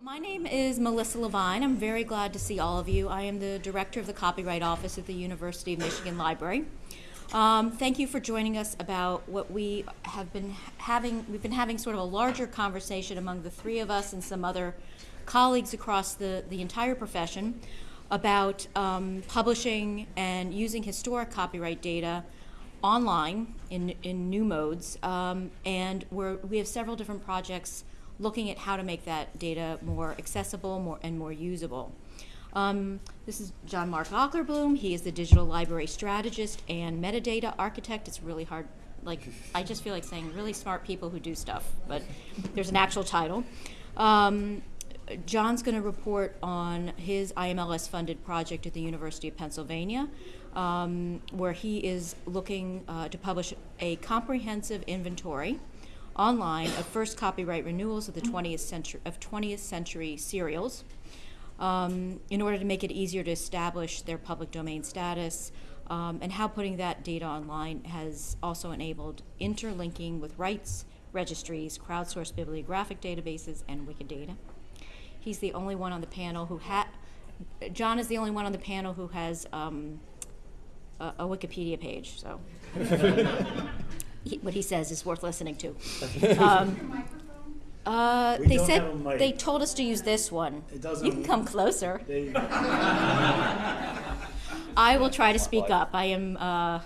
My name is Melissa Levine. I'm very glad to see all of you. I am the director of the Copyright Office at the University of Michigan Library. Um, thank you for joining us about what we have been having. We've been having sort of a larger conversation among the three of us and some other colleagues across the, the entire profession about um, publishing and using historic copyright data online in, in new modes. Um, and we're, we have several different projects looking at how to make that data more accessible more, and more usable. Um, this is John Mark Ockerbloom. He is the digital library strategist and metadata architect. It's really hard, like, I just feel like saying really smart people who do stuff, but there's an actual title. Um, John's going to report on his IMLS funded project at the University of Pennsylvania, um, where he is looking uh, to publish a comprehensive inventory online of first copyright renewals of the 20th century of 20th century serials um, in order to make it easier to establish their public domain status um, and how putting that data online has also enabled interlinking with rights registries crowdsourced bibliographic databases and wikidata. He's the only one on the panel who had john is the only one on the panel who has um, a, a wikipedia page so he, what he says is worth listening to. Um, uh, they said have a mic. they told us to use this one. It doesn't- You can come closer. There you go. I will try to speak up. I am uh,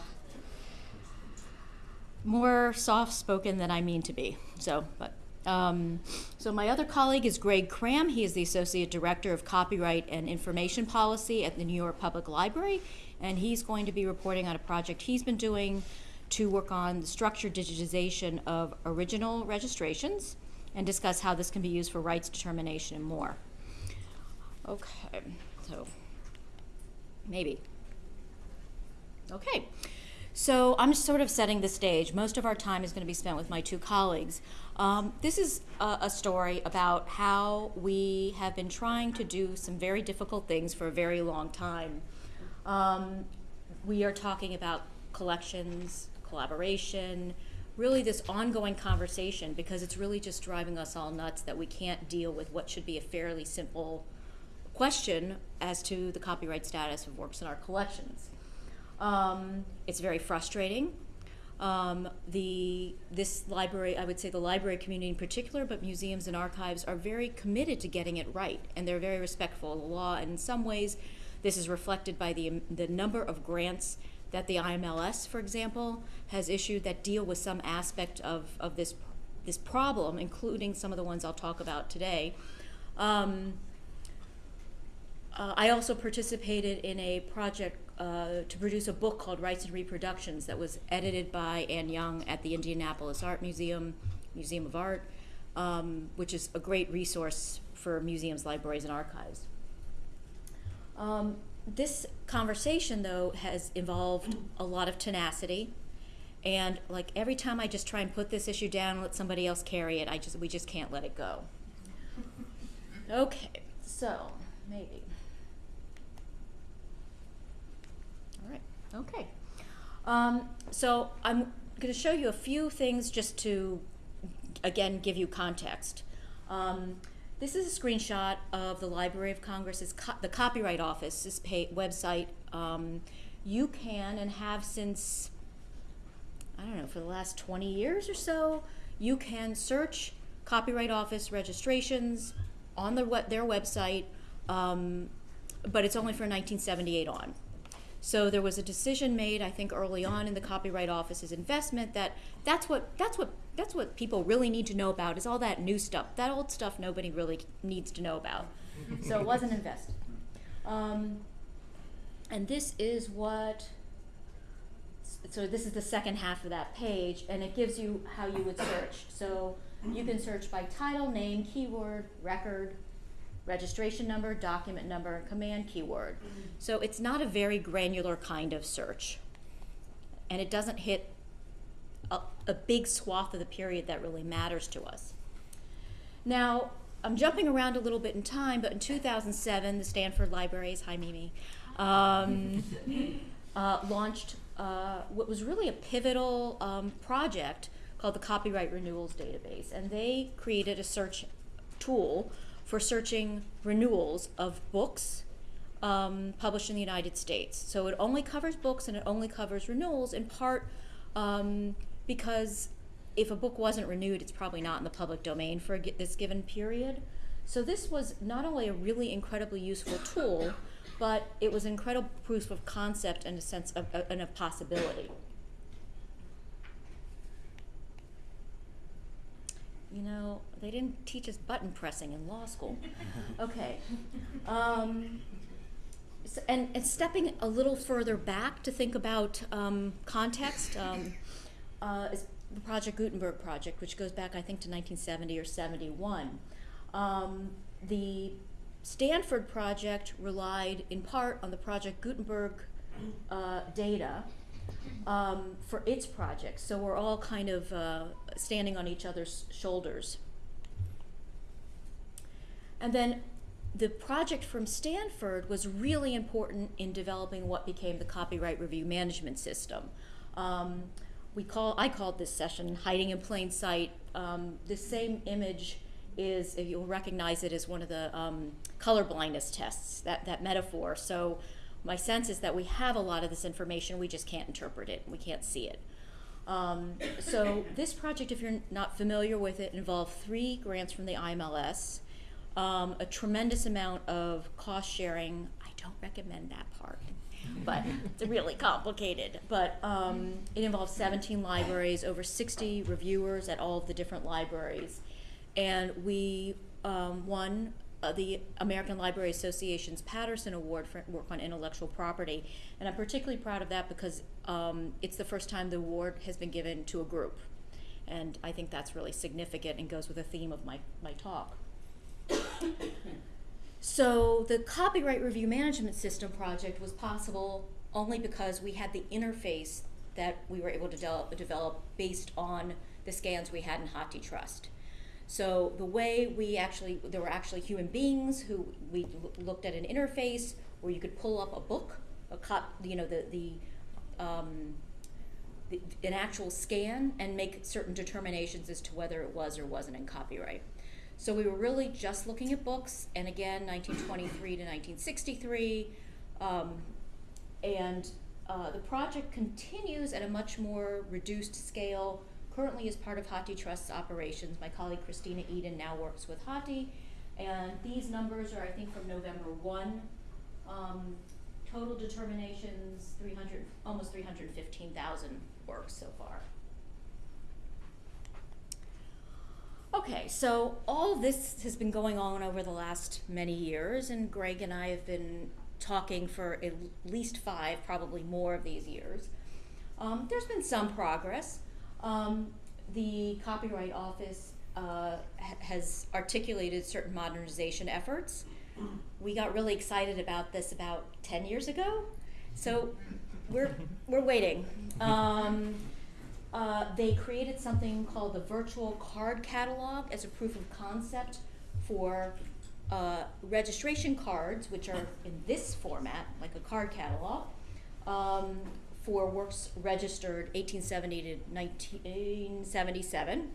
more soft-spoken than I mean to be. So, but um, so my other colleague is Greg Cram. He is the associate director of copyright and information policy at the New York Public Library, and he's going to be reporting on a project he's been doing to work on the structured digitization of original registrations and discuss how this can be used for rights determination and more. Okay, so maybe. Okay, so I'm sort of setting the stage. Most of our time is going to be spent with my two colleagues. Um, this is a, a story about how we have been trying to do some very difficult things for a very long time. Um, we are talking about collections, collaboration, really this ongoing conversation because it's really just driving us all nuts that we can't deal with what should be a fairly simple question as to the copyright status of works in our collections. Um, it's very frustrating. Um, the this library, I would say the library community in particular, but museums and archives are very committed to getting it right, and they're very respectful of the law. And in some ways, this is reflected by the the number of grants that the IMLS, for example, has issued that deal with some aspect of, of this this problem, including some of the ones I'll talk about today. Um, uh, I also participated in a project uh, to produce a book called Rights and Reproductions that was edited by Anne Young at the Indianapolis Art Museum, Museum of Art, um, which is a great resource for museums, libraries, and archives. Um, this conversation, though, has involved a lot of tenacity. And like every time I just try and put this issue down and let somebody else carry it, I just we just can't let it go. Okay, so maybe. All right, okay. Um, so I'm going to show you a few things just to, again, give you context. Um, this is a screenshot of the Library of Congress's co the Copyright Office's website. Um, you can and have since, I don't know, for the last 20 years or so, you can search Copyright Office registrations on the their website, um, but it's only for 1978 on. So there was a decision made, I think, early on in the Copyright Office's investment that that's what that's what that's what people really need to know about is all that new stuff. That old stuff nobody really needs to know about. so it wasn't invested. Um, and this is what. So this is the second half of that page, and it gives you how you would search. So you can search by title, name, keyword, record, registration number, document number, and command keyword. So it's not a very granular kind of search. And it doesn't hit a, a big swath of the period that really matters to us. Now, I'm jumping around a little bit in time, but in 2007, the Stanford Libraries, hi Mimi, um, uh, launched uh, what was really a pivotal um, project called the Copyright Renewals Database. And they created a search tool for searching renewals of books um, published in the United States. So it only covers books and it only covers renewals in part um, because if a book wasn't renewed, it's probably not in the public domain for this given period. So this was not only a really incredibly useful tool, but it was incredible proof of concept and a sense of, uh, and of possibility. You know, they didn't teach us button pressing in law school. Okay. Um, s- and, and stepping a little further back to think about um, context um, uh, is the Project Gutenberg project, which goes back, I think, to 1970 or 71. Um, the Stanford project relied in part on the Project Gutenberg uh, data um, for its projects. So we're all kind of uh, standing on each other's shoulders. And then the project from Stanford was really important in developing what became the copyright review management system. Um, we call, I called this session hiding in plain sight. Um, the same image is, if you'll recognize it as one of the um, color blindness tests, that, that metaphor. So my sense is that we have a lot of this information, we just can't interpret it, we can't see it. Um, so this project, if you're not familiar with it, involved three grants from the IMLS, um, a tremendous amount of cost sharing. I don't recommend that part, but it's really complicated. But um, it involves 17 libraries, over 60 reviewers at all of the different libraries, and we um, won uh, the American Library Association's Patterson Award for work on intellectual property, and I'm particularly proud of that because um, it's the first time the award has been given to a group, and I think that's really significant and goes with the theme of my, my talk. So the copyright review management system project was possible only because we had the interface that we were able to del- develop based on the scans we had in HathiTrust. So the way we actually, there were actually human beings who we looked at an interface where you could pull up a book, a cop, you know, the the, um, the an actual scan and make certain determinations as to whether it was or wasn't in copyright. So we were really just looking at books, and again, 1923 to 1963, um, and uh, the project continues at a much more reduced scale. Currently, is part of HathiTrust's operations, my colleague Christina Eden now works with Hathi, and these numbers are, I think, from November 1. Um, total determinations, 300, almost 315,000 works so far. Okay, so all this has been going on over the last many years, and Greg and I have been talking for at least five, probably more of these years. Um, there's been some progress. Um, the Copyright Office uh, ha- has articulated certain modernization efforts. We got really excited about this about 10 years ago, so we're, we're waiting. Um, uh, they created something called the virtual card catalog as a proof of concept for uh, registration cards, which are in this format, like a card catalog, um, for works registered 1870 to 1977.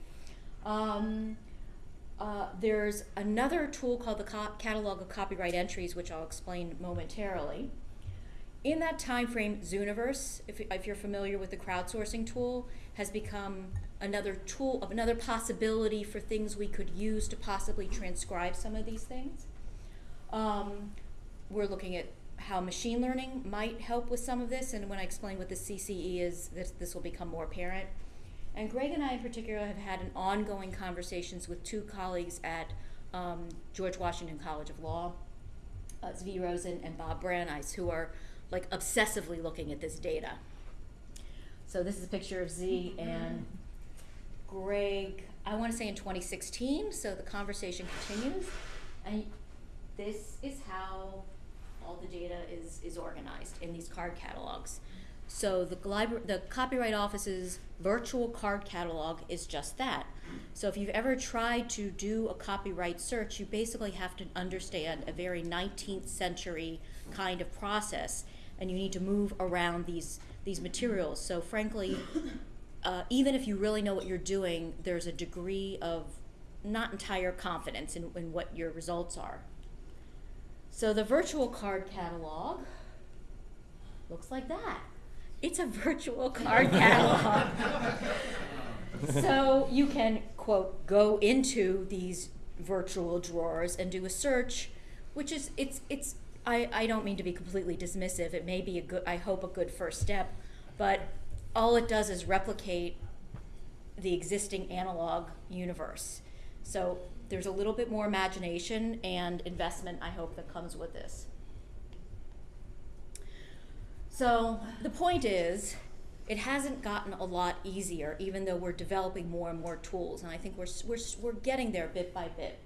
Um, uh, there's another tool called the Catalog of Copyright Entries, which I'll explain momentarily. In that time frame, Zooniverse, if, if you're familiar with the crowdsourcing tool, has become another tool of another possibility for things we could use to possibly transcribe some of these things. Um, we're looking at how machine learning might help with some of this, and when I explain what the CCE is, this, this will become more apparent. And Greg and I, in particular, have had an ongoing conversations with two colleagues at um, George Washington College of Law, uh, Zvi Rosen and Bob Brauneis, who are like obsessively looking at this data. So this is a picture of Z and Greg, I want to say in 2016, so the conversation continues. And this is how all the data is, is organized in these card catalogs. So the, the Copyright Office's virtual card catalog is just that. So if you've ever tried to do a copyright search, you basically have to understand a very 19th century kind of process, and you need to move around these these materials. So frankly, uh, even if you really know what you're doing, there's a degree of not entire confidence in, in what your results are. So the virtual card catalog looks like that. It's a virtual card catalog. so you can, quote, go into these virtual drawers and do a search, which is, it's, it's, I, I don't mean to be completely dismissive. It may be a good, I hope, a good first step, but all it does is replicate the existing analog universe. So there's a little bit more imagination and investment, I hope, that comes with this. So the point is, it hasn't gotten a lot easier, even though we're developing more and more tools, and I think we're, we're, we're getting there bit by bit.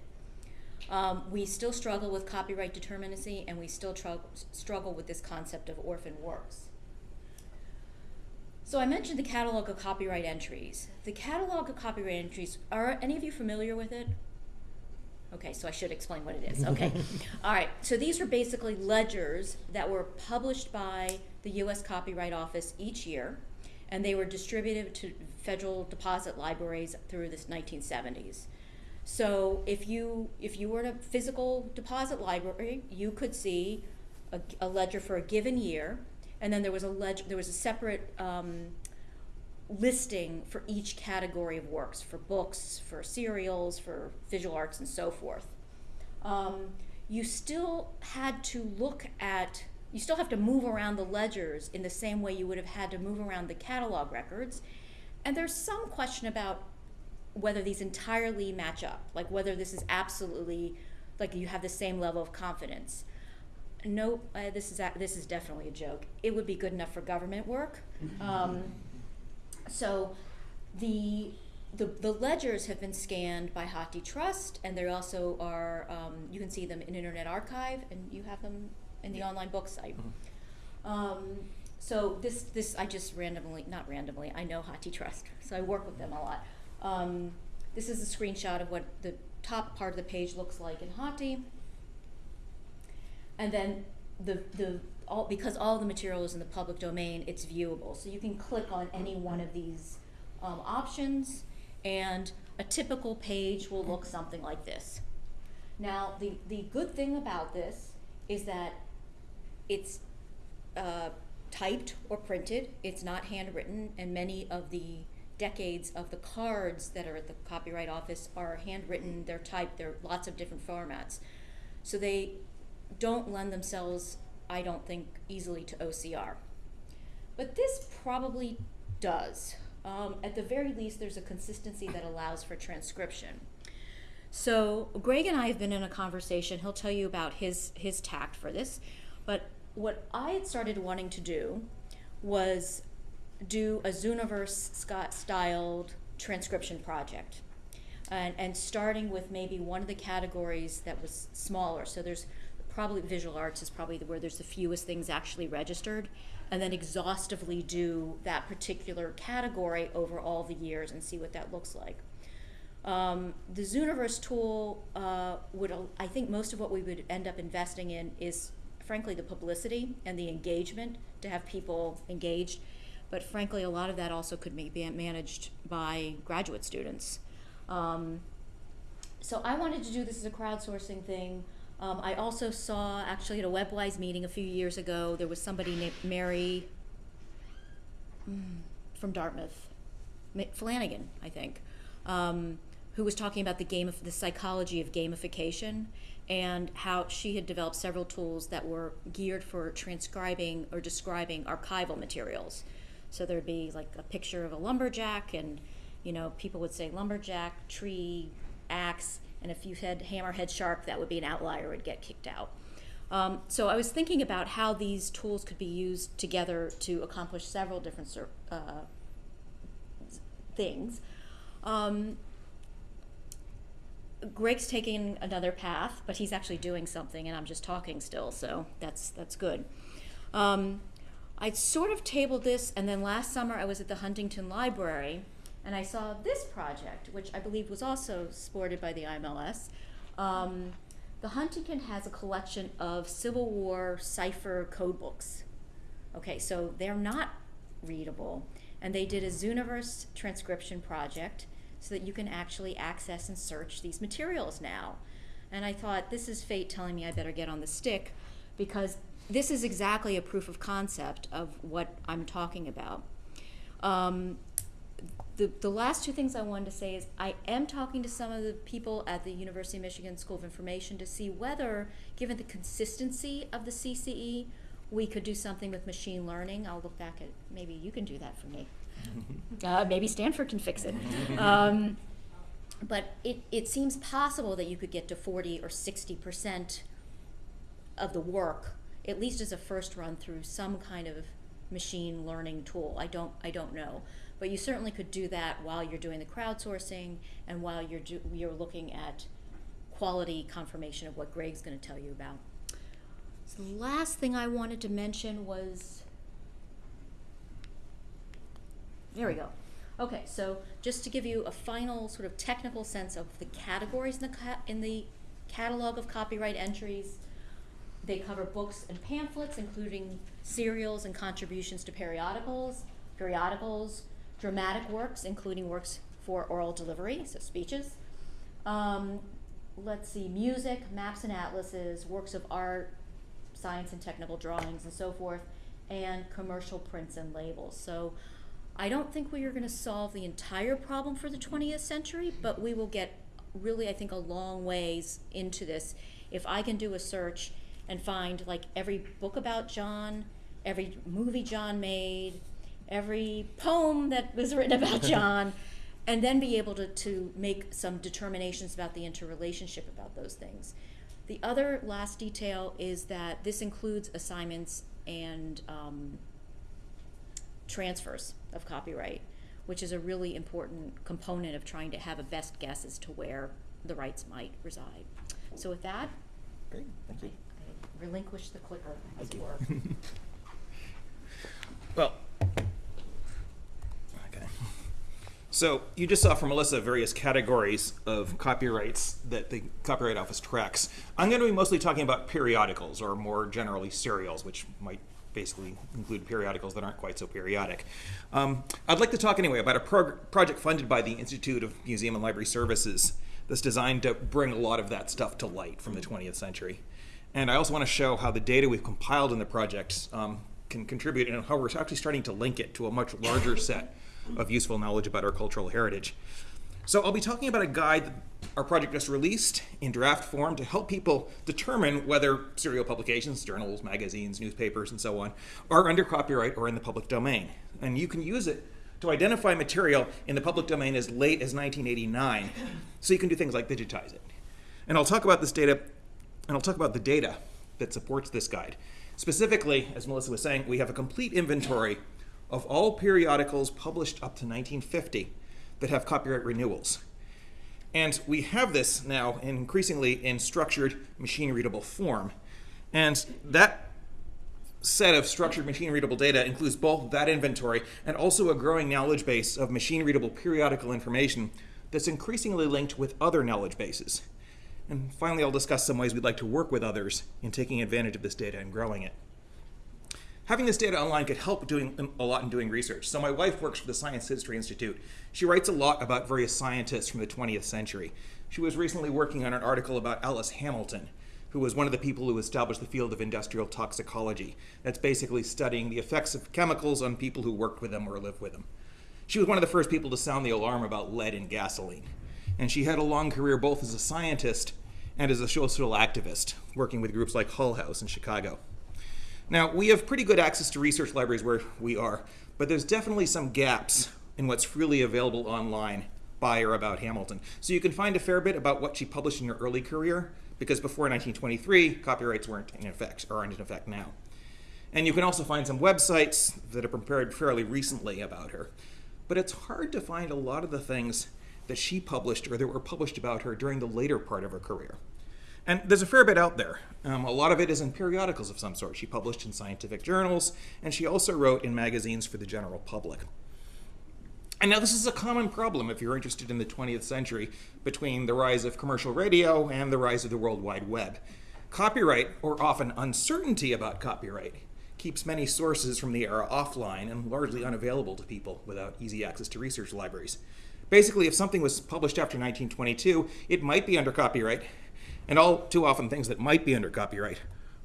Um, we still struggle with copyright determinacy, and we still struggle with this concept of orphan works. So I mentioned the catalog of copyright entries. The catalog of copyright entries, are any of you familiar with it? Okay, so I should explain what it is. Okay. All right. So these are basically ledgers that were published by the US Copyright Office each year, and they were distributed to federal deposit libraries through the 1970s. So if you if you were in a physical deposit library, you could see a, a ledger for a given year and then there was a ledger, there was a separate um, listing for each category of works, for books, for serials, for visual arts, and so forth. Um, you still had to look at, you still have to move around the ledgers in the same way you would have had to move around the catalog records. And there's some question about whether these entirely match up, like whether this is absolutely, like you have the same level of confidence No, uh, this is, a, this is definitely a joke. It would be good enough for government work. Um, so the, the, the ledgers have been scanned by HathiTrust, and they also are, um, you can see them in Internet Archive, and you have them in the online book site. Mm-hmm. Um, so this, this, I just randomly, not randomly, I know HathiTrust, so I work with them a lot. Um, this is a screenshot of what the top part of the page looks like in Hathi. And then the, the, all, because all the material is in the public domain, it's viewable. So you can click on any one of these um, options and a typical page will look something like this. Now, the, the good thing about this is that it's uh, typed or printed, it's not handwritten, and many of the decades of the cards that are at the Copyright Office are handwritten, they're typed, there are lots of different formats. So they don't lend themselves, I don't think, easily to OCR. But this probably does. Um, at the very least, there's a consistency that allows for transcription. So Greg and I have been in a conversation. He'll tell you about his his tact for this. But what I had started wanting to do was do a Zooniverse Scott styled transcription project. And, and starting with maybe one of the categories that was smaller. So there's probably visual arts is probably where there's the fewest things actually registered, and then exhaustively do that particular category over all the years and see what that looks like. Um, the Zooniverse tool uh, would, I think most of what we would end up investing in is frankly the publicity and the engagement to have people engaged. But frankly, a lot of that also could be managed by graduate students. Um, so I wanted to do this as a crowdsourcing thing. Um, I also saw, actually, at a WebWise meeting a few years ago, there was somebody named Mary mm, from Dartmouth, Flanagan, I think, um, who was talking about the game of the psychology of gamification and how she had developed several tools that were geared for transcribing or describing archival materials. So there'd be like a picture of a lumberjack, and you know, people would say lumberjack, tree, axe, and if you had hammerhead sharp, that would be an outlier, would get kicked out. Um, so I was thinking about how these tools could be used together to accomplish several different uh, things. Um, Greg's taking another path, but he's actually doing something, and I'm just talking still, so that's that's good. Um, I sort of tabled this, and then last summer I was at the Huntington Library, and I saw this project, which I believe was also supported by the IMLS. Um, the Huntington has a collection of Civil War cipher code books. Okay, so they're not readable. And they did a Zooniverse transcription project. so that you can actually access and search these materials now. And I thought, this is fate telling me I better get on the stick because this is exactly a proof of concept of what I'm talking about. Um, the, the last two things I wanted to say is I am talking to some of the people at the University of Michigan School of Information to see whether, given the consistency of the CCE, we could do something with machine learning. I'll look back at maybe you can do that for me. uh, maybe Stanford can fix it. Um, but it, it seems possible that you could get to 40 or 60 percent of the work, at least as a first run through some kind of machine learning tool. I don't, I don't know. But you certainly could do that while you're doing the crowdsourcing and while you're, do, you're looking at quality confirmation of what Greg's going to tell you about. So the last thing I wanted to mention was, there we go. Okay, so just to give you a final sort of technical sense of the categories in the, ca- in the catalog of copyright entries, they cover books and pamphlets, including serials and contributions to periodicals, periodicals, dramatic works, including works for oral delivery, so speeches. Um, let's see, music, maps and atlases, works of art, science and technical drawings, and so forth, and commercial prints and labels. So I don't think we are going to solve the entire problem for the 20th century, but we will get really, I think, a long ways into this if I can do a search and find like every book about John, every movie John made, every poem that was written about John, and then be able to, to make some determinations about the interrelationship about those things. The other last detail is that this includes assignments and um, transfers of copyright, which is a really important component of trying to have a best guess as to where the rights might reside. So with that, Great, thank you. I relinquish the clicker, as it were. Well, okay. So you just saw from Melissa various categories of copyrights that the Copyright Office tracks. I'm going to be mostly talking about periodicals, or more generally serials, which might basically include periodicals that aren't quite so periodic. Um, I'd like to talk anyway about a project funded by the Institute of Museum and Library Services that's designed to bring a lot of that stuff to light from the 20th century. And I also want to show how the data we've compiled in the project um, can contribute and how we're actually starting to link it to a much larger set of useful knowledge about our cultural heritage. So I'll be talking about a guide our project just released in draft form to help people determine whether serial publications, journals, magazines, newspapers, and so on, are under copyright or in the public domain. And you can use it to identify material in the public domain as late as 1989, so you can do things like digitize it. And I'll talk about this data, and I'll talk about the data that supports this guide. Specifically, as Melissa was saying, we have a complete inventory of all periodicals published up to 1950 that have copyright renewals. And we have this now increasingly in structured machine readable form. And that set of structured machine readable data includes both that inventory and also a growing knowledge base of machine readable periodical information that's increasingly linked with other knowledge bases. And finally, I'll discuss some ways we'd like to work with others in taking advantage of this data and growing it. Having this data online could help doing um, a lot in doing research. So my wife works for the Science History Institute. She writes a lot about various scientists from the 20th century. She was recently working on an article about Alice Hamilton, who was one of the people who established the field of industrial toxicology. That's basically studying the effects of chemicals on people who worked with them or lived with them. She was one of the first people to sound the alarm about lead in gasoline. And she had a long career both as a scientist and as a social activist, working with groups like Hull House in Chicago. Now, we have pretty good access to research libraries where we are, but there's definitely some gaps in what's freely available online by or about Hamilton. So you can find a fair bit about what she published in her early career, because before 1923, copyrights weren't in effect, or aren't in effect now. And you can also find some websites that are prepared fairly recently about her. But it's hard to find a lot of the things that she published or that were published about her during the later part of her career. And there's a fair bit out there. Um, a lot of it is in periodicals of some sort. She published in scientific journals, and she also wrote in magazines for the general public. And now, this is a common problem if you're interested in the 20th century between the rise of commercial radio and the rise of the World Wide Web. Copyright, or often uncertainty about copyright, keeps many sources from the era offline and largely unavailable to people without easy access to research libraries. Basically, if something was published after 1922, it might be under copyright, and all too often things that might be under copyright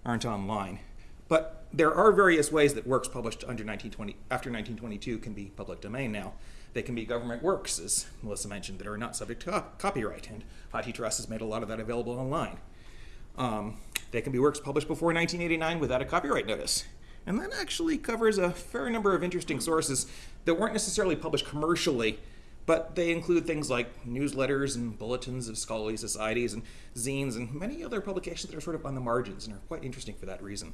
aren't online. But there are various ways that works published under 1920, after 1922 can be public domain now. They can be government works, as Melissa mentioned, that are not subject to copyright, and HathiTrust has made a lot of that available online. Um, they can be works published before 1989 without a copyright notice. And that actually covers a fair number of interesting sources that weren't necessarily published commercially, but they include things like newsletters and bulletins of scholarly societies and zines and many other publications that are sort of on the margins and are quite interesting for that reason.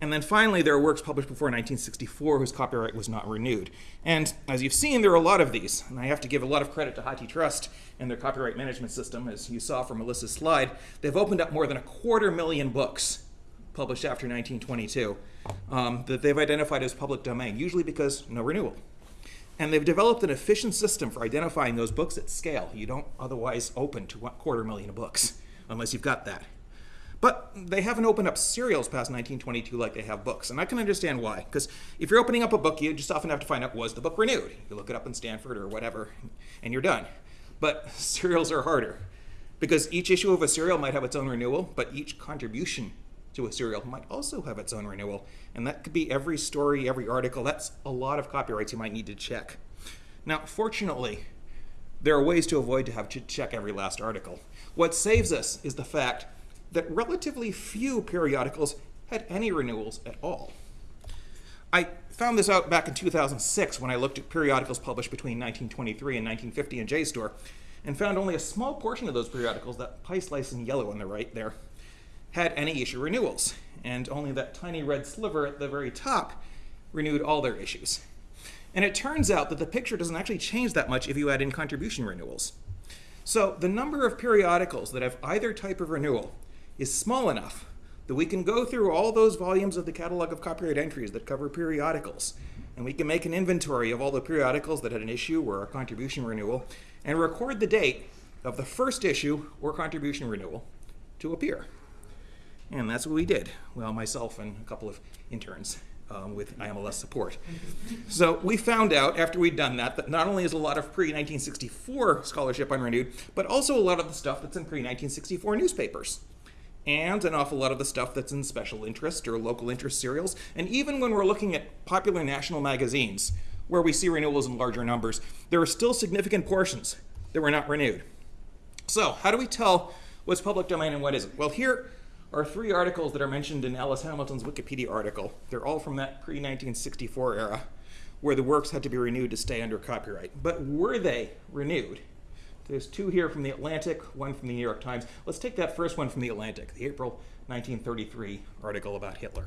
And then finally, there are works published before 1964 whose copyright was not renewed. And as you've seen, there are a lot of these. And I have to give a lot of credit to HathiTrust and their copyright management system. As you saw from Melissa's slide, they've opened up more than a quarter million books published after 1922 um, that they've identified as public domain, usually because no renewal. And they've developed an efficient system for identifying those books at scale. You don't otherwise open to a quarter million books unless you've got that. But they haven't opened up serials past 1922 like they have books. And I can understand why. Because if you're opening up a book, you just often have to find out was the book renewed? You look it up in Stanford or whatever, and you're done. But serials are harder. Because each issue of a serial might have its own renewal, but each contribution to a serial might also have its own renewal. And that could be every story, every article. That's a lot of copyrights you might need to check. Now, fortunately, there are ways to avoid to have to check every last article. What saves us is the fact that relatively few periodicals had any renewals at all. I found this out back in 2006 when I looked at periodicals published between 1923 and 1950 in JSTOR and found only a small portion of those periodicals, that pie slice in yellow on the right there, had any issue renewals, and only that tiny red sliver at the very top renewed all their issues. And it turns out that the picture doesn't actually change that much if you add in contribution renewals. So the number of periodicals that have either type of renewal is small enough that we can go through all those volumes of the catalog of copyright entries that cover periodicals, and we can make an inventory of all the periodicals that had an issue or a contribution renewal, and record the date of the first issue or contribution renewal to appear. And that's what we did. Well, myself and a couple of interns um, with IMLS support. So we found out after we'd done that that not only is a lot of pre 1964 scholarship unrenewed, but also a lot of the stuff that's in pre 1964 newspapers. And an awful lot of the stuff that's in special interest or local interest serials. And even when we're looking at popular national magazines, where we see renewals in larger numbers, there are still significant portions that were not renewed. So, how do we tell what's public domain and what isn't? Well, here are three articles that are mentioned in Alice Hamilton's Wikipedia article. They're all from that pre 1964 era where the works had to be renewed to stay under copyright. But were they renewed? There's two here from the Atlantic, one from the New York Times. Let's take that first one from the Atlantic, the April 1933 article about Hitler.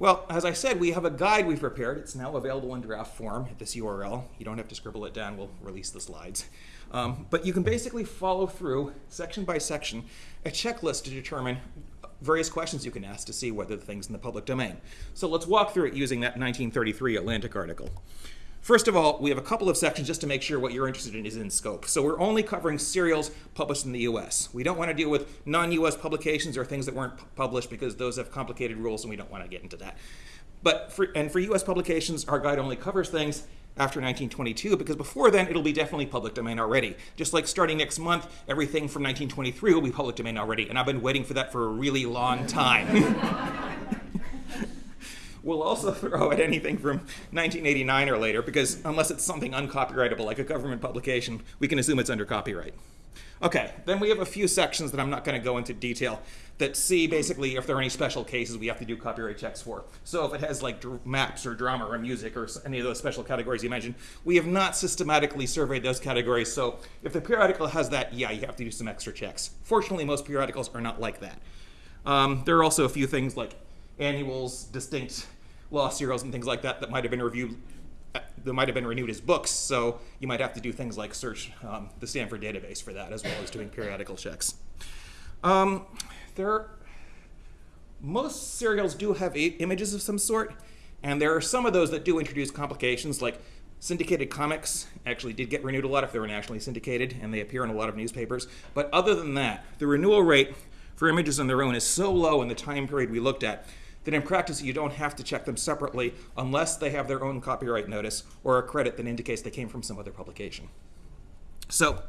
Well, as I said, we have a guide we've prepared. It's now available in draft form at this URL. You don't have to scribble it down, we'll release the slides. Um, but you can basically follow through, section by section, a checklist to determine various questions you can ask to see whether the thing's in the public domain. So let's walk through it using that 1933 Atlantic article. First of all, we have a couple of sections just to make sure what you're interested in is in scope. So we're only covering serials published in the US. We don't want to deal with non-US publications or things that weren't published because those have complicated rules and we don't want to get into that. But for, and for US publications, our guide only covers things after 1922 because before then it'll be definitely public domain already. Just like starting next month, everything from 1923 will be public domain already, and I've been waiting for that for a really long time. we'll also throw at anything from 1989 or later because unless it's something uncopyrightable like a government publication, we can assume it's under copyright. Okay, then we have a few sections that I'm not going to go into detail that see basically if there are any special cases we have to do copyright checks for. So if it has like maps or drama or music or any of those special categories you mentioned, we have not systematically surveyed those categories. So if the periodical has that, yeah, you have to do some extra checks. Fortunately, most periodicals are not like that. Um, there are also a few things like annuals, distinct law serials, and things like that that might have been reviewed that might have been renewed as books, so you might have to do things like search um, the Stanford database for that, as well as doing periodical checks. Um, there, most serials do have images of some sort, and there are some of those that do introduce complications, like syndicated comics actually did get renewed a lot if they were nationally syndicated, and they appear in a lot of newspapers. But other than that, the renewal rate for images on their own is so low in the time period we looked at that in practice you don't have to check them separately unless they have their own copyright notice or a credit that indicates they came from some other publication. So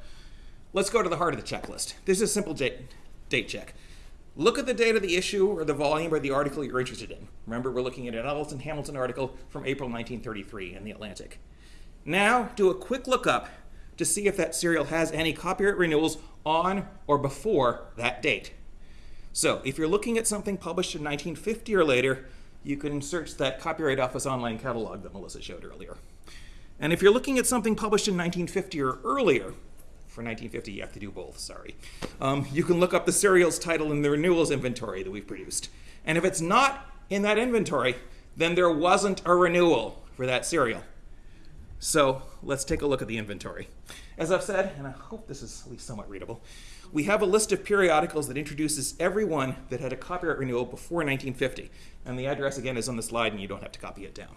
let's go to the heart of the checklist. This is a simple date, date check. Look at the date of the issue or the volume or the article you're interested in. Remember, we're looking at an Elton Hamilton article from April 1933 in The Atlantic. Now, do a quick lookup to see if that serial has any copyright renewals on or before that date. So, if you're looking at something published in 1950 or later, you can search that Copyright Office online catalog that Melissa showed earlier. And if you're looking at something published in 1950 or earlier, for 1950 you have to do both, sorry, um, you can look up the serial's title in the renewals inventory that we've produced. And if it's not in that inventory, then there wasn't a renewal for that serial. So let's take a look at the inventory. As I've said, and I hope this is at least somewhat readable, we have a list of periodicals that introduces every one that had a copyright renewal before 1950. And the address again is on the slide and you don't have to copy it down.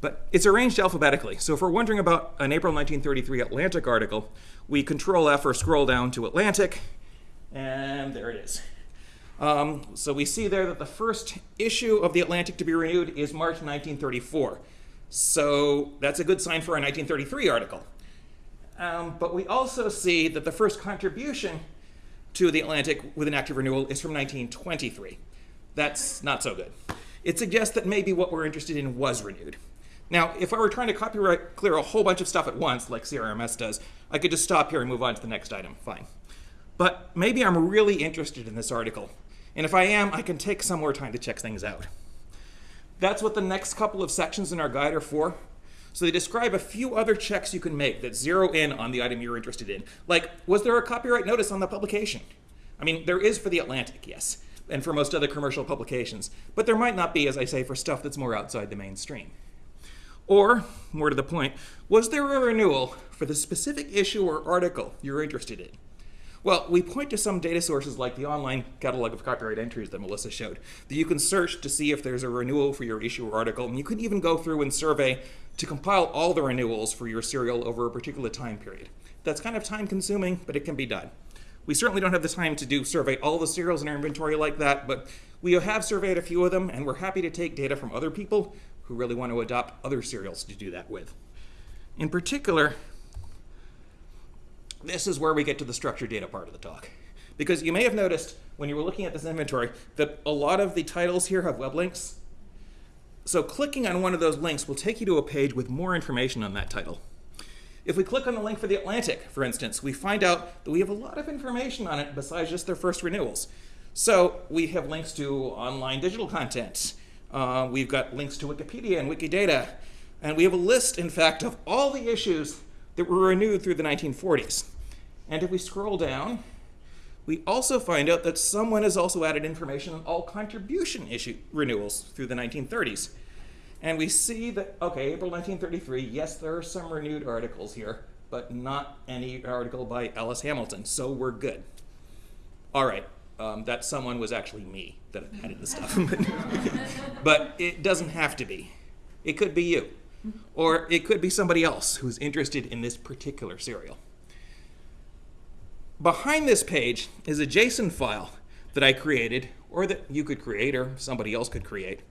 But it's arranged alphabetically. So if we're wondering about an April 1933 Atlantic article, we control F or scroll down to Atlantic, and there it is. Um, so we see there that the first issue of the Atlantic to be renewed is March 1934. So that's a good sign for a 1933 article. Um, but we also see that the first contribution to the Atlantic with an active renewal is from 1923. That's not so good. It suggests that maybe what we're interested in was renewed. Now, if I were trying to copyright clear a whole bunch of stuff at once, like CRMS does, I could just stop here and move on to the next item. Fine. But maybe I'm really interested in this article. And if I am, I can take some more time to check things out. That's what the next couple of sections in our guide are for. So they describe a few other checks you can make that zero in on the item you're interested in. Like, was there a copyright notice on the publication? I mean, there is for The Atlantic, yes, and for most other commercial publications, but there might not be, as I say, for stuff that's more outside the mainstream. Or, more to the point, was there a renewal for the specific issue or article you're interested in? Well, we point to some data sources like the online catalog of copyright entries that Melissa showed, that you can search to see if there's a renewal for your issue or article, and you can even go through and survey to compile all the renewals for your serial over a particular time period. That's kind of time consuming, but it can be done. We certainly don't have the time to do survey all the serials in our inventory like that, but we have surveyed a few of them, and we're happy to take data from other people who really want to adopt other serials to do that with. In particular, this is where we get to the structured data part of the talk. Because you may have noticed when you were looking at this inventory that a lot of the titles here have web links. So clicking on one of those links will take you to a page with more information on that title. If we click on the link for the Atlantic, for instance, we find out that we have a lot of information on it besides just their first renewals. So we have links to online digital content. Uh, we've got links to Wikipedia and Wikidata. And we have a list, in fact, of all the issues that were renewed through the 1940s. And if we scroll down, we also find out that someone has also added information on all contribution issue renewals through the 1930s. And we see that, okay, April 1933, yes, there are some renewed articles here, but not any article by Alice Hamilton, so we're good. All right, um, that someone was actually me that added the stuff. but it doesn't have to be. It could be you. Or it could be somebody else who's interested in this particular serial. Behind this page is a JSON file that I created, or that you could create, or somebody else could create.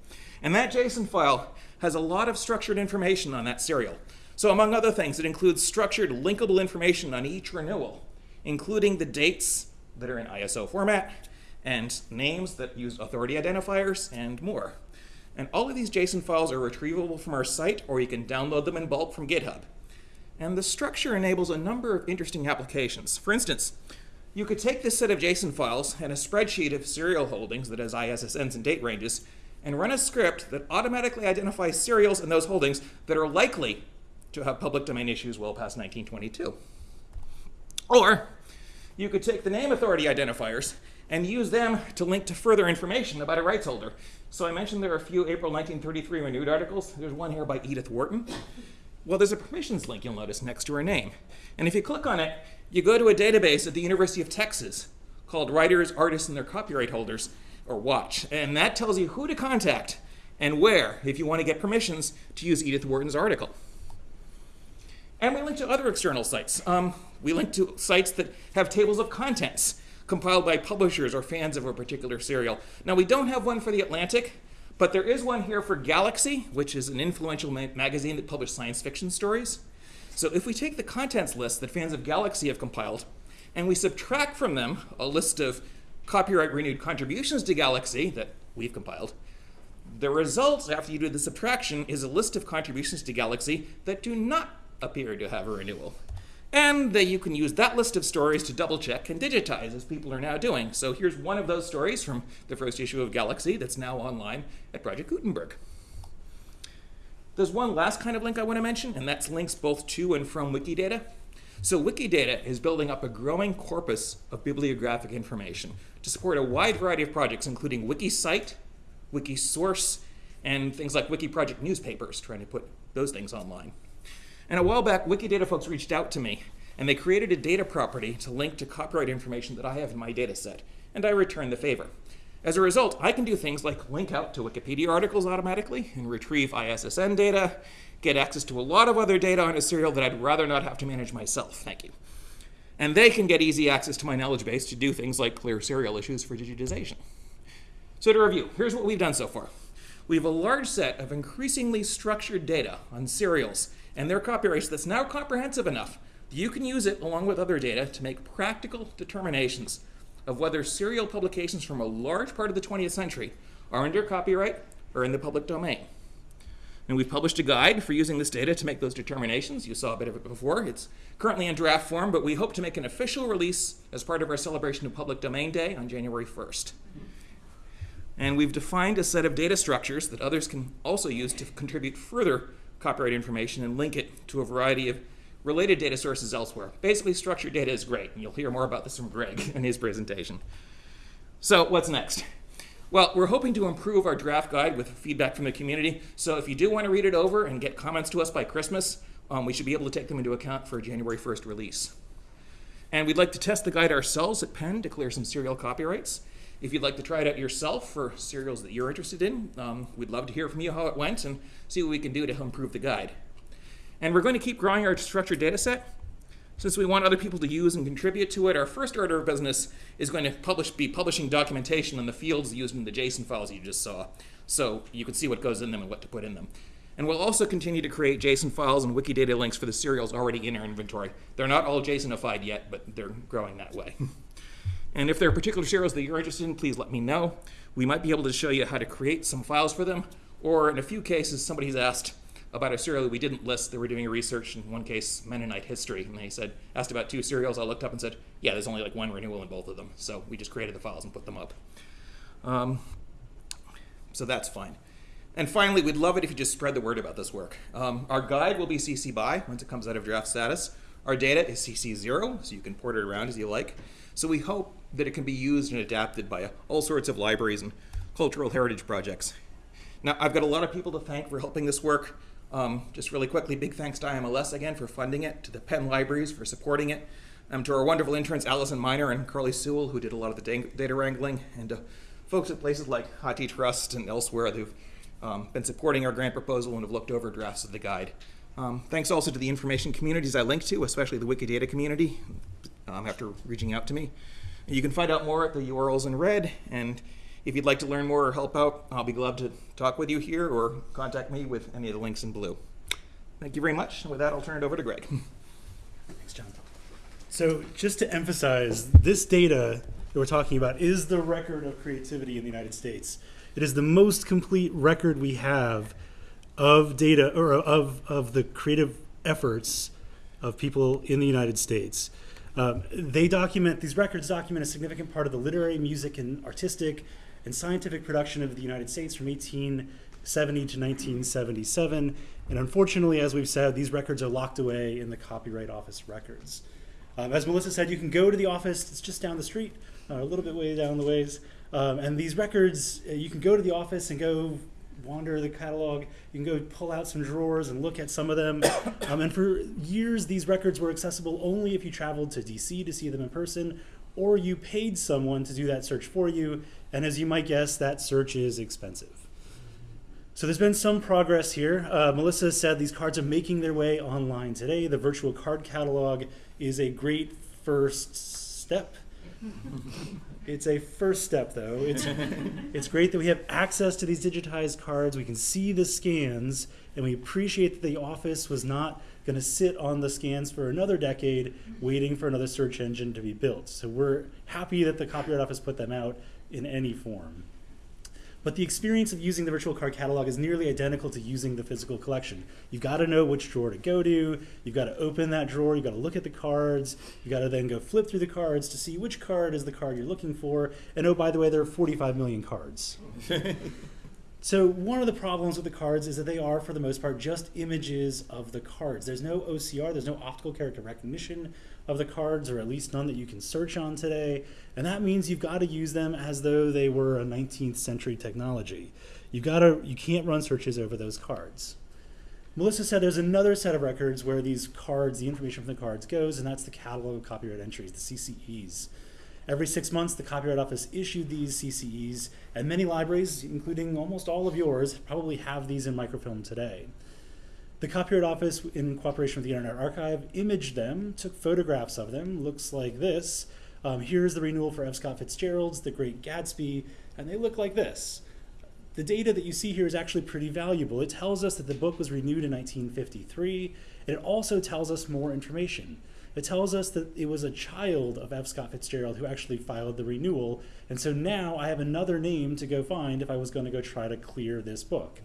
And that JSON file has a lot of structured information on that serial. So among other things, it includes structured linkable information on each renewal, including the dates that are in ISO format, and names that use authority identifiers, and more. And all of these JSON files are retrievable from our site, or you can download them in bulk from GitHub. And the structure enables a number of interesting applications. For instance, you could take this set of JSON files and a spreadsheet of serial holdings that has ISSNs and date ranges, and run a script that automatically identifies serials in those holdings that are likely to have public domain issues well past 1922. Or you could take the name authority identifiers and use them to link to further information about a rights holder. So I mentioned there are a few April 1933 renewed articles. There's one here by Edith Wharton. Well, there's a permissions link you'll notice next to her name. And if you click on it, you go to a database at the University of Texas called Writers, Artists, and Their Copyright Holders, or WATCH. And that tells you who to contact and where if you want to get permissions to use Edith Wharton's article. And we link to other external sites. Um, we link to sites that have tables of contents compiled by publishers or fans of a particular serial. Now, we don't have one for The Atlantic, But there is one here for Galaxy, which is an influential ma- magazine that published science fiction stories. So if we take the contents list that fans of Galaxy have compiled, and we subtract from them a list of copyright renewed contributions to Galaxy that we've compiled, the result after you do the subtraction is a list of contributions to Galaxy that do not appear to have a renewal. And that you can use that list of stories to double check and digitize, as people are now doing. So here's one of those stories from the first issue of Galaxy that's now online at Project Gutenberg. There's one last kind of link I want to mention, and that's links both to and from Wikidata. So Wikidata is building up a growing corpus of bibliographic information to support a wide variety of projects, including WikiCite, WikiSource, and things like WikiProject newspapers, trying to put those things online. And a while back, Wikidata folks reached out to me, and they created a data property to link to copyright information that I have in my data set, and I returned the favor. As a result, I can do things like link out to Wikipedia articles automatically and retrieve ISSN data, get access to a lot of other data on a serial that I'd rather not have to manage myself. Thank you. And they can get easy access to my knowledge base to do things like clear serial issues for digitization. So to review, here's what we've done so far. We have a large set of increasingly structured data on serials and their copyrights that's now comprehensive enough that you can use it along with other data to make practical determinations of whether serial publications from a large part of the 20th century are under copyright or in the public domain. And we've published a guide for using this data to make those determinations. You saw a bit of it before. It's currently in draft form, but we hope to make an official release as part of our celebration of Public Domain Day on January 1st. And we've defined a set of data structures that others can also use to contribute further copyright information and link it to a variety of related data sources elsewhere. Basically, structured data is great, and you'll hear more about this from Greg in his presentation. So, what's next? Well, we're hoping to improve our draft guide with feedback from the community. So, if you do want to read it over and get comments to us by Christmas, um, we should be able to take them into account for a January 1st release. And we'd like to test the guide ourselves at Penn to clear some serial copyrights. If you'd like to try it out yourself for serials that you're interested in, um, we'd love to hear from you how it went and see what we can do to help improve the guide. And we're going to keep growing our structured data set. Since we want other people to use and contribute to it, our first order of business is going to publish, be publishing documentation on the fields used in the JSON files you just saw, so you can see what goes in them and what to put in them. And we'll also continue to create JSON files and Wikidata links for the serials already in our inventory. They're not all JSONified yet, but they're growing that way. and if there are particular serials that you're interested in, please let me know. We might be able to show you how to create some files for them, or in a few cases, somebody's asked, about a serial that we didn't list. That we're doing research in one case Mennonite history. And they said asked about two serials I looked up and said yeah there's only like one renewal in both of them. So we just created the files and put them up. Um, so that's fine. And finally we'd love it if you just spread the word about this work. Um, our guide will be CC BY once it comes out of draft status. Our data is CC zero so you can port it around as you like so we hope that it can be used and adapted by all sorts of libraries and cultural heritage projects. Now I've got a lot of people to thank for helping this work. Um, just really quickly, big thanks to IMLS again for funding it, to the Penn Libraries for supporting it, um, to our wonderful interns Allison Miner and Carly Sewell who did a lot of the data wrangling, and to folks at places like HathiTrust and elsewhere who've um, been supporting our grant proposal and have looked over drafts of the guide. Um, thanks also to the information communities I linked to, especially the Wikidata community, um, after reaching out to me. You can find out more at the URLs in red, and if you'd like to learn more or help out, I'll be glad to talk with you here or contact me with any of the links in blue. Thank you very much. With that, I'll turn it over to Greg. Thanks, John. So, just to emphasize, this data that we're talking about is the record of creativity in the United States. It is the most complete record we have of data or of, of the creative efforts of people in the United States. Um, they document, these records document a significant part of the literary, music, and artistic and scientific production of the United States from 1870 to 1977. And unfortunately, as we've said, these records are locked away in the Copyright Office records. Um, as Melissa said, you can go to the office, it's just down the street, uh, a little bit way down the ways. Um, and these records, uh, you can go to the office and go wander the catalog. You can go pull out some drawers and look at some of them. Um, and for years, these records were accessible only if you traveled to DC to see them in person, or you paid someone to do that search for you. And as you might guess, that search is expensive. So there's been some progress here. Uh, Melissa said these cards are making their way online today. The virtual card catalog is a great first step. It's a first step, though. It's, it's great that we have access to these digitized cards. We can see the scans, and we appreciate that the office was not going to sit on the scans for another decade waiting for another search engine to be built. So we're happy that the Copyright Office put them out in any form. But the experience of using the virtual card catalog is nearly identical to using the physical collection. You've got to know which drawer to go to. You've got to open that drawer. You've got to look at the cards. You've got to then go flip through the cards to see which card is the card you're looking for. And oh, by the way, there are 45 million cards. So one of the problems with the cards is that they are, for the most part, just images of the cards. There's no OCR, there's no optical character recognition of the cards, or at least none that you can search on today. And that means you've got to use them as though they were a 19th century technology. You've got to, you can't run searches over those cards. Melissa said there's another set of records where these cards, the information from the cards goes, and that's the catalog of copyright entries, the CCEs. Every six months, the Copyright Office issued these CCEs, and many libraries, including almost all of yours, probably have these in microfilm today. The Copyright Office, in cooperation with the Internet Archive, imaged them, took photographs of them, looks like this. Um, here's the renewal for F. Scott Fitzgerald's The Great Gatsby, and they look like this. The data that you see here is actually pretty valuable. It tells us that the book was renewed in 1953, and it also tells us more information. It tells us that it was a child of F. Scott Fitzgerald who actually filed the renewal, and so now I have another name to go find if I was going to go try to clear this book.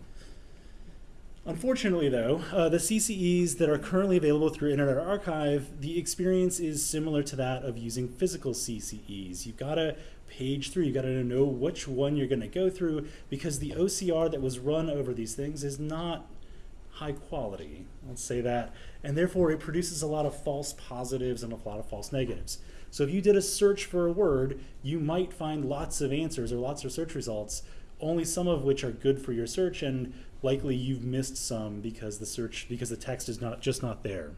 Unfortunately, though, uh, the CCEs that are currently available through Internet Archive, the experience is similar to that of using physical CCEs. You've got to page through, you've got to know which one you're going to go through because the OCR that was run over these things is not high quality. Let's say that. And therefore, it produces a lot of false positives and a lot of false negatives. So if you did a search for a word, you might find lots of answers or lots of search results, only some of which are good for your search, and likely you've missed some because the search because the text is not just not there.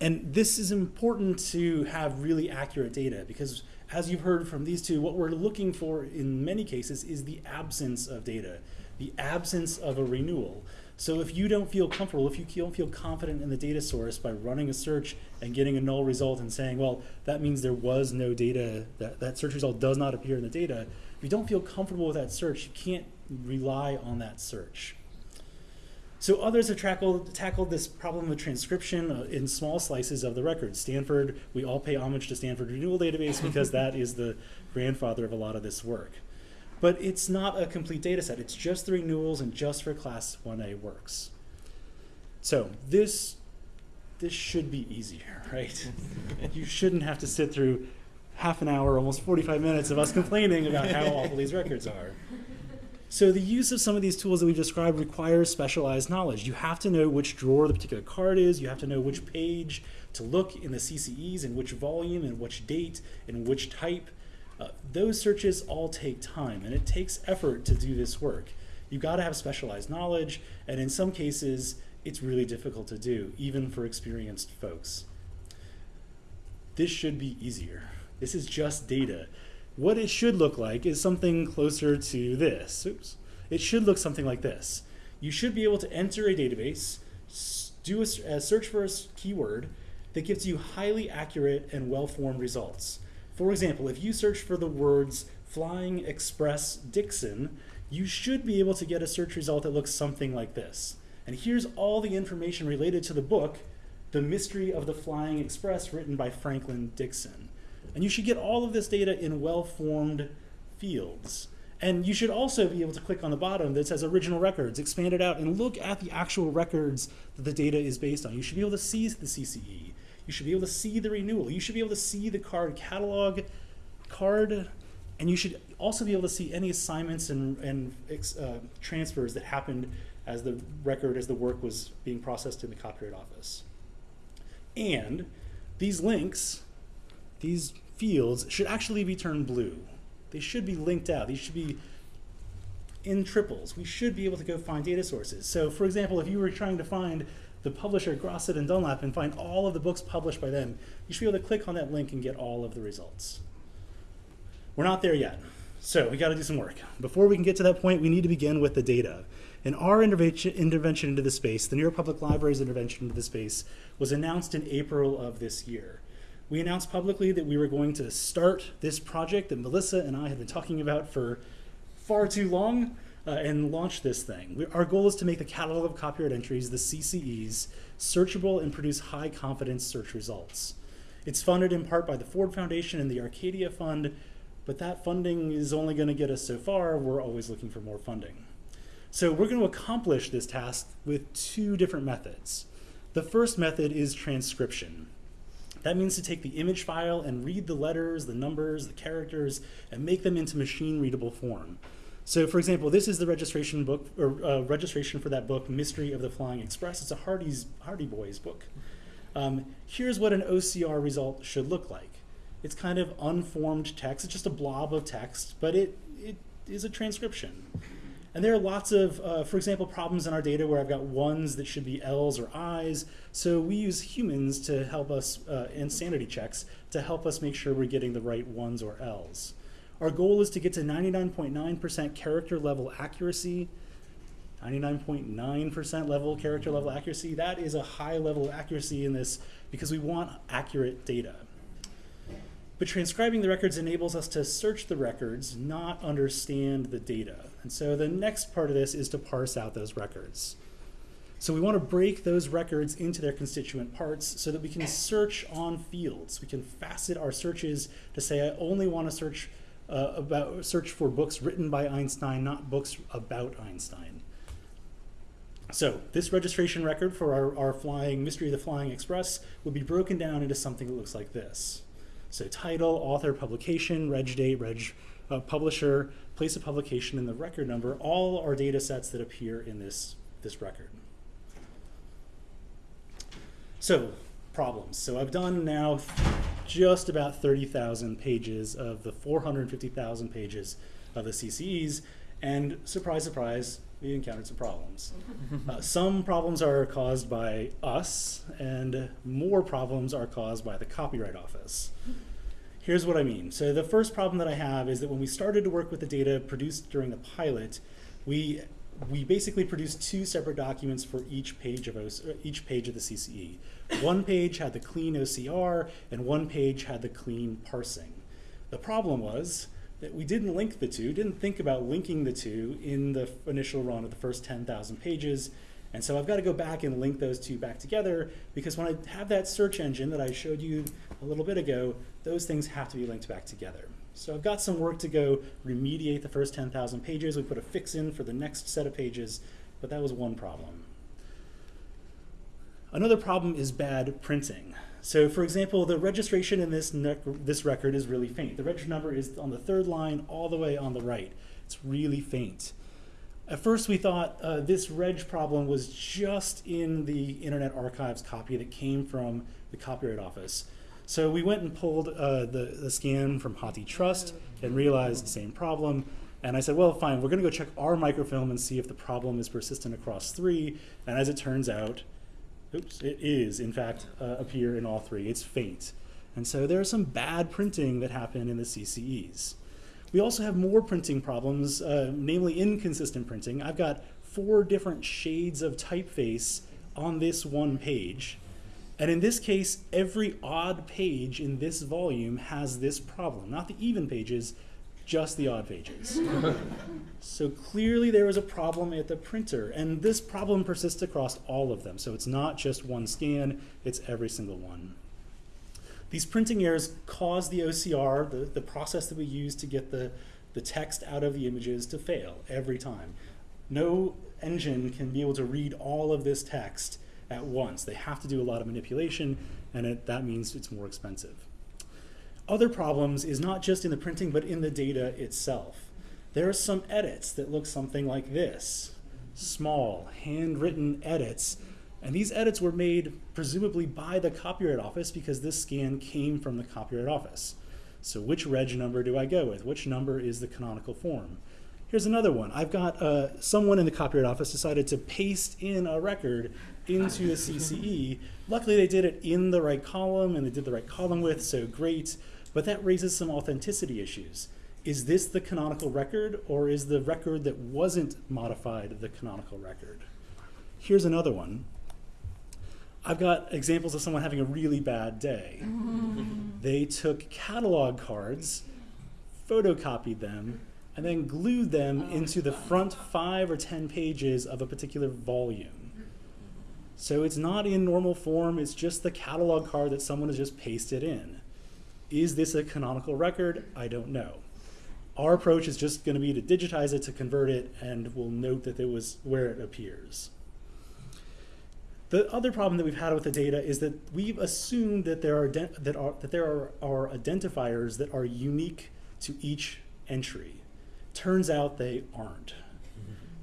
And this is important to have really accurate data because as you've heard from these two, what we're looking for in many cases is the absence of data, the absence of a renewal. So if you don't feel comfortable, if you don't feel confident in the data source by running a search and getting a null result and saying, well, that means there was no data, that, that search result does not appear in the data, if you don't feel comfortable with that search, you can't rely on that search. So others have tackled, tackled this problem of transcription uh, in small slices of the record. Stanford, we all pay homage to Stanford Renewal Database because that is the grandfather of a lot of this work. But it's not a complete data set. It's just the renewals and just for Class 1A works. So this, this should be easier, right? you shouldn't have to sit through half an hour, almost 45 minutes of us complaining about how awful these records are. So the use of some of these tools that we described requires specialized knowledge. You have to know which drawer the particular card is. You have to know which page to look in the CCEs and which volume and which date and which type. Uh, those searches all take time and it takes effort to do this work. You've got to have specialized knowledge and in some cases it's really difficult to do, even for experienced folks. This should be easier. This is just data. What it should look like is something closer to this. Oops. It should look something like this. You should be able to enter a database, do a, a search for a keyword that gives you highly accurate and well-formed results. For example, if you search for the words Flying Express Dixon, you should be able to get a search result that looks something like this. And here's all the information related to the book, The Mystery of the Flying Express, written by Franklin Dixon. And you should get all of this data in well-formed fields. And you should also be able to click on the bottom that says original records, expand it out, and look at the actual records that the data is based on. You should be able to see the CCE. You should be able to see the renewal. You should be able to see the card catalog card, and you should also be able to see any assignments and, and uh, transfers that happened as the record, as the work was being processed in the Copyright Office. And these links, these fields should actually be turned blue. They should be linked out. These should be in triples. We should be able to go find data sources. So for example, if you were trying to find the publisher Grosset and Dunlap and find all of the books published by them, you should be able to click on that link and get all of the results. We're not there yet. So we got to do some work. Before we can get to that point, we need to begin with the data. And our intervention, intervention into the space, the New York Public Library's intervention into the space, was announced in April of this year. We announced publicly that we were going to start this project that Melissa and I have been talking about for far too long uh, and launch this thing. We, our goal is to make the catalog of copyright entries, the CCEs, searchable and produce high confidence search results. It's funded in part by the Ford Foundation and the Arcadia Fund, but that funding is only going to get us so far. We're always looking for more funding. So we're going to accomplish this task with two different methods. The first method is transcription. That means to take the image file and read the letters, the numbers, the characters, and make them into machine readable form. So, for example, this is the registration book or uh, registration for that book, Mystery of the Flying Express. It's a Hardy's Hardy Boys book. Um, here's what an OCR result should look like. It's kind of unformed text. It's just a blob of text, but it it is a transcription. And there are lots of, uh, for example, problems in our data where I've got ones that should be L's or I's. So we use humans to help us, uh, and sanity checks, to help us make sure we're getting the right ones or L's. Our goal is to get to 99.9% character level accuracy. 99.9% level character level accuracy. That is a high level of accuracy in this because we want accurate data. But transcribing the records enables us to search the records, not understand the data. And so the next part of this is to parse out those records. So we want to break those records into their constituent parts so that we can search on fields. We can facet our searches to say I only want to search uh, about search for books written by Einstein, not books about Einstein. So this registration record for our, our flying Mystery of the Flying Express would be broken down into something that looks like this. So title, author, publication, reg date, reg uh, publisher, place of publication, and the record number, all are data sets that appear in this, this record. So problems. So I've done now just about 30,000 pages of the 450,000 pages of the CCEs, and surprise, surprise, we encountered some problems. Uh, some problems are caused by us, and more problems are caused by the Copyright Office. Here's what I mean. So the first problem that I have is that when we started to work with the data produced during the pilot, we we basically produced two separate documents for each page of OC, each page of the CCE. One page had the clean OCR, and one page had the clean parsing. The problem was that we didn't link the two, didn't think about linking the two in the initial run of the first 10,000 pages. And so I've got to go back and link those two back together because when I have that search engine that I showed you a little bit ago, those things have to be linked back together. So I've got some work to go remediate the first 10,000 pages. We put a fix in for the next set of pages, but that was one problem. Another problem is bad printing. So for example, the registration in this, this record is really faint. The reg number is on the third line all the way on the right. It's really faint. At first we thought uh, this reg problem was just in the Internet Archive's copy that came from the Copyright Office. So we went and pulled uh, the, the scan from HathiTrust and realized the same problem. And I said, well, fine, we're going to go check our microfilm and see if the problem is persistent across three. And as it turns out, oops, it is, in fact, uh, appear in all three. It's faint. And so there's some bad printing that happen in the CCEs. We also have more printing problems, uh, namely inconsistent printing. I've got four different shades of typeface on this one page. And in this case, every odd page in this volume has this problem. Not the even pages, just the odd pages. so clearly there was a problem at the printer, and this problem persists across all of them. So it's not just one scan, it's every single one. These printing errors cause the OCR, the, the process that we use to get the, the text out of the images, to fail every time. No engine can be able to read all of this text at once. They have to do a lot of manipulation, and it, that means it's more expensive. Other problems is not just in the printing, but in the data itself. There are some edits that look something like this. Small, handwritten edits. And these edits were made presumably by the Copyright Office because this scan came from the Copyright Office. So which reg number do I go with? Which number is the canonical form? Here's another one. I've got uh, someone in the Copyright Office decided to paste in a record into the CCE. Luckily, they did it in the right column and they did the right column width, so great. But that raises some authenticity issues. Is this the canonical record, or is the record that wasn't modified the canonical record? Here's another one. I've got examples of someone having a really bad day. they took catalog cards, photocopied them, and then glued them oh, into the front five or ten pages of a particular volume. So it's not in normal form, it's just the catalog card that someone has just pasted in. Is this a canonical record? I don't know. Our approach is just going to be to digitize it, to convert it, and we'll note that it was where it appears. The other problem that we've had with the data is that we've assumed that there are, that are, that there are, are identifiers that are unique to each entry. Turns out they aren't.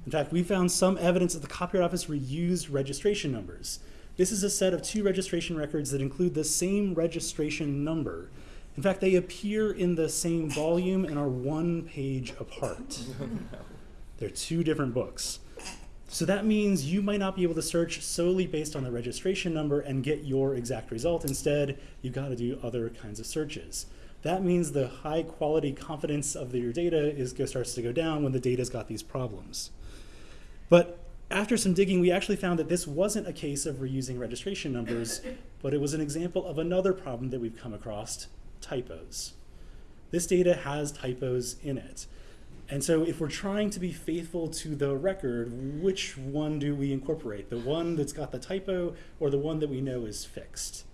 In fact, we found some evidence that the Copyright Office reused registration numbers. This is a set of two registration records that include the same registration number. In fact, they appear in the same volume and are one page apart. They're two different books. So that means you might not be able to search solely based on the registration number and get your exact result. Instead, you've got to do other kinds of searches. That means the high quality confidence of your data is starts to go down when the data's got these problems. But after some digging, we actually found that this wasn't a case of reusing registration numbers, but it was an example of another problem that we've come across, typos. This data has typos in it. And so if we're trying to be faithful to the record, which one do we incorporate? The one that's got the typo or the one that we know is fixed?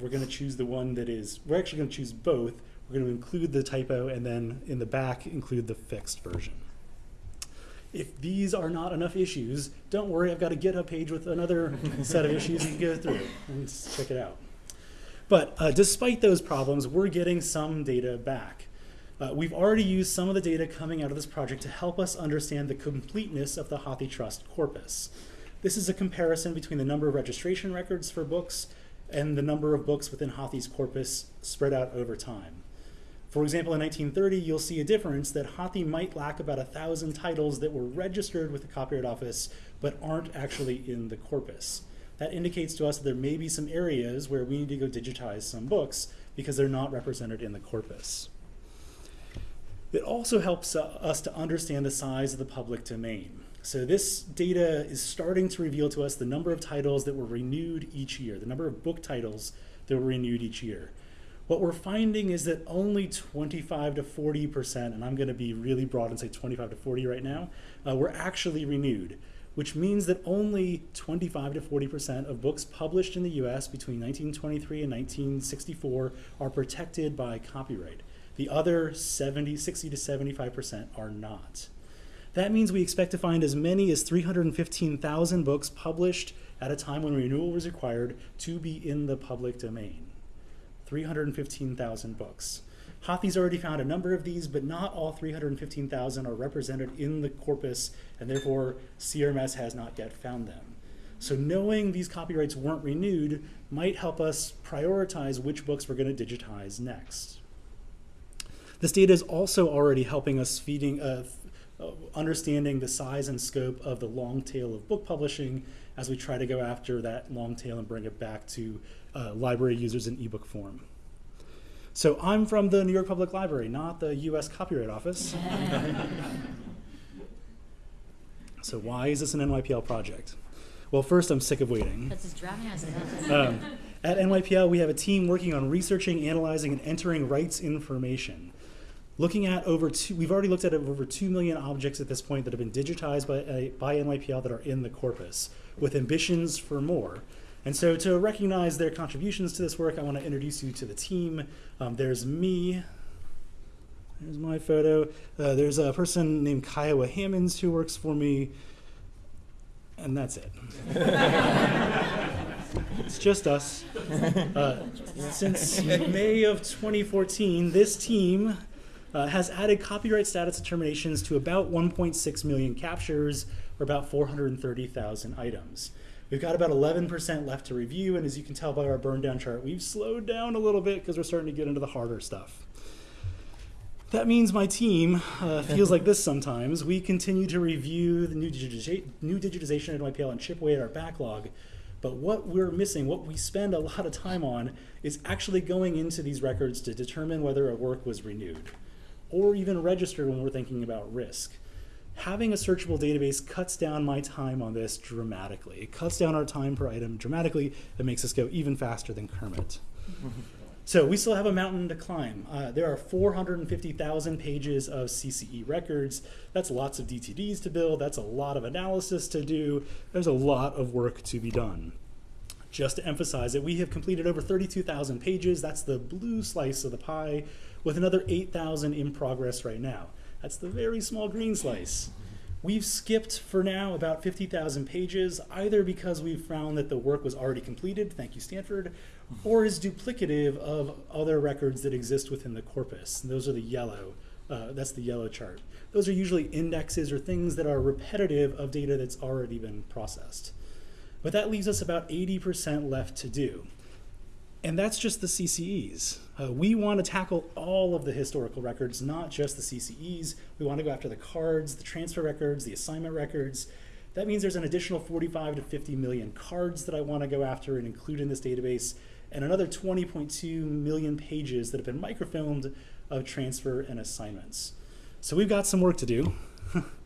We're going to choose the one that is, we're actually going to choose both. We're going to include the typo and then in the back include the fixed version. If these are not enough issues, don't worry, I've got a GitHub page with another set of issues you can go through and check it out. But uh, despite those problems, we're getting some data back. Uh, we've already used some of the data coming out of this project to help us understand the completeness of the HathiTrust corpus. This is a comparison between the number of registration records for books and the number of books within Hathi's corpus spread out over time. For example, in 1930, you'll see a difference that Hathi might lack about a thousand titles that were registered with the Copyright Office but aren't actually in the corpus. That indicates to us that there may be some areas where we need to go digitize some books because they're not represented in the corpus. It also helps uh, us to understand the size of the public domain. So this data is starting to reveal to us the number of titles that were renewed each year, the number of book titles that were renewed each year. What we're finding is that only 25 to 40%, and I'm going to be really broad and say 25 to 40 right now, uh, were actually renewed, which means that only 25 to 40% of books published in the US between 1923 and 1964 are protected by copyright. The other 70, 60 to 75% are not. That means we expect to find as many as 315,000 books published at a time when renewal was required to be in the public domain. 315,000 books. Hathi's already found a number of these, but not all 315,000 are represented in the corpus, and therefore CRMS has not yet found them. So knowing these copyrights weren't renewed might help us prioritize which books we're going to digitize next. This data is also already helping us feeding, uh, uh, understanding the size and scope of the long tail of book publishing as we try to go after that long tail and bring it back to uh, library users in ebook form. So I'm from the New York Public Library, not the US Copyright Office. so why is this an NYPL project? Well, first, I'm sick of waiting. That's just driving us Um, at NYPL, we have a team working on researching, analyzing, and entering rights information. Looking at over two, we've already looked at over 2 million objects at this point that have been digitized by, uh, by NYPL that are in the corpus, with ambitions for more. And so to recognize their contributions to this work, I want to introduce you to the team. Um, there's me. There's my photo. Uh, there's a person named Kiowa Hammonds who works for me. And that's it. it's just us. Uh, since May of 2014, this team uh, has added copyright status determinations to about 1.6 million captures, or about 430,000 items. We've got about 11% left to review, and as you can tell by our burn down chart, we've slowed down a little bit because we're starting to get into the harder stuff. That means my team uh, feels like this sometimes. We continue to review the new, digitiza new digitization at NYPL and chip away at our backlog. But what we're missing, what we spend a lot of time on, is actually going into these records to determine whether a work was renewed or even registered when we're thinking about risk. Having a searchable database cuts down my time on this dramatically. It cuts down our time per item dramatically. It makes us go even faster than Kermit. So we still have a mountain to climb. Uh, there are 450,000 pages of CCE records. That's lots of DTDs to build. That's a lot of analysis to do. There's a lot of work to be done. Just to emphasize it, we have completed over 32,000 pages. That's the blue slice of the pie, with another 8,000 in progress right now. That's the very small green slice. We've skipped for now about 50,000 pages, either because we've found that the work was already completed, thank you, Stanford, or is duplicative of other records that exist within the corpus. And those are the yellow. Uh, that's the yellow chart. Those are usually indexes or things that are repetitive of data that's already been processed. But that leaves us about 80% left to do. And that's just the CCEs. Uh, we want to tackle all of the historical records, not just the CCEs. We want to go after the cards, the transfer records, the assignment records. That means there's an additional 45 to 50 million cards that I want to go after and include in this database, and another 20.2 million pages that have been microfilmed of transfer and assignments. So we've got some work to do.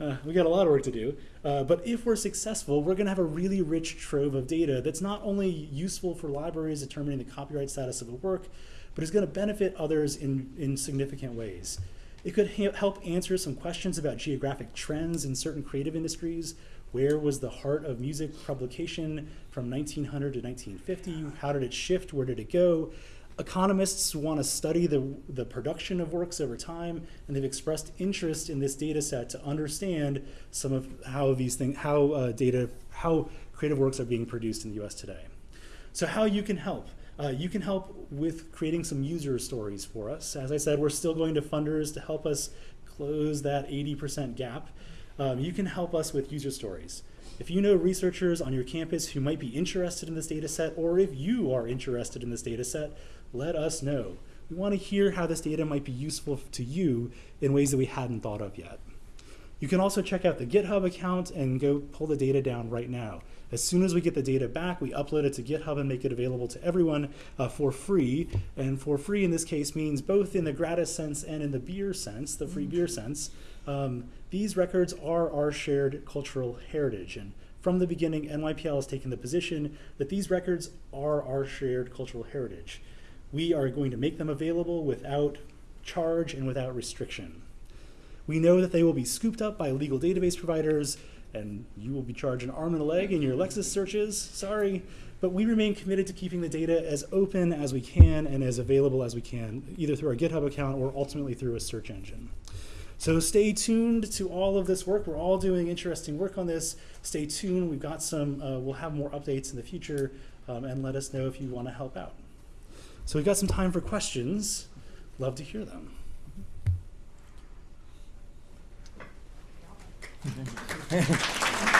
Uh, we got a lot of work to do. Uh, but if we're successful, we're going to have a really rich trove of data that's not only useful for libraries determining the copyright status of a work, but is going to benefit others in, in significant ways. It could help answer some questions about geographic trends in certain creative industries. Where was the heart of music publication from 1900 to 1950? How did it shift? Where did it go? Economists want to study the, the production of works over time, and they've expressed interest in this data set to understand some of how these things, how uh, data, how creative works are being produced in the U.S. today. So, how you can help? Uh, you can help with creating some user stories for us. As I said, we're still going to funders to help us close that 80% gap. Um, you can help us with user stories. If you know researchers on your campus who might be interested in this data set, or if you are interested in this data set, let us know. We want to hear how this data might be useful to you in ways that we hadn't thought of yet. You can also check out the GitHub account and go pull the data down right now. As soon as we get the data back, we upload it to GitHub and make it available to everyone uh, for free. And for free in this case means both in the gratis sense and in the beer sense, the free beer sense. Um, these records are our shared cultural heritage. And from the beginning, NYPL has taken the position that these records are our shared cultural heritage. We are going to make them available without charge and without restriction. We know that they will be scooped up by legal database providers, and you will be charged an arm and a leg in your Lexis searches. Sorry. But we remain committed to keeping the data as open as we can and as available as we can, either through our GitHub account or ultimately through a search engine. So stay tuned to all of this work. We're all doing interesting work on this. Stay tuned. We've got some, uh, we'll have more updates in the future, um, and let us know if you want to help out. So we've got some time for questions. Love to hear them.